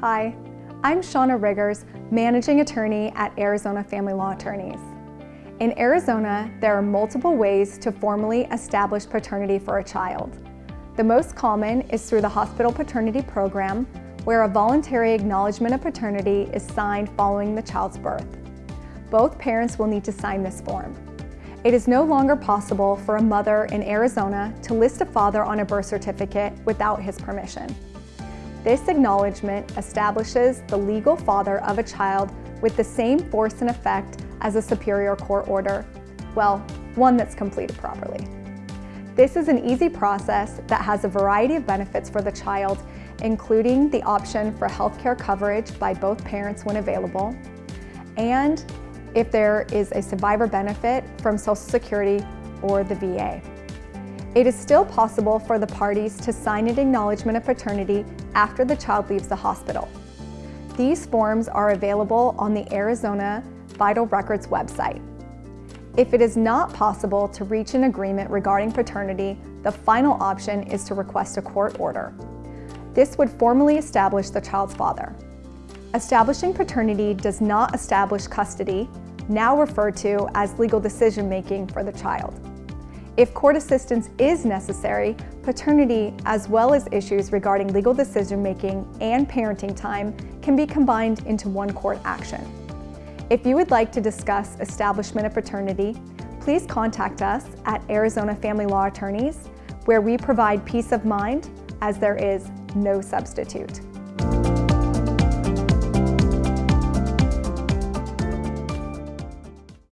Hi, I'm Shauna Riggers, Managing Attorney at Arizona Family Law Attorneys. In Arizona, there are multiple ways to formally establish paternity for a child. The most common is through the hospital paternity program, where a voluntary acknowledgement of paternity is signed following the child's birth. Both parents will need to sign this form. It is no longer possible for a mother in Arizona to list a father on a birth certificate without his permission. This acknowledgement establishes the legal father of a child with the same force and effect as a superior court order, well, one that's completed properly. This is an easy process that has a variety of benefits for the child, including the option for healthcare coverage by both parents when available, and if there is a survivor benefit from Social Security or the VA. It is still possible for the parties to sign an acknowledgement of paternity after the child leaves the hospital. These forms are available on the Arizona Vital Records website. If it is not possible to reach an agreement regarding paternity, the final option is to request a court order. This would formally establish the child's father. Establishing paternity does not establish custody, now referred to as legal decision-making for the child. If court assistance is necessary, paternity, as well as issues regarding legal decision-making and parenting time, can be combined into one court action. If you would like to discuss establishment of paternity, please contact us at Arizona Family Law Attorneys, where we provide peace of mind as there is no substitute.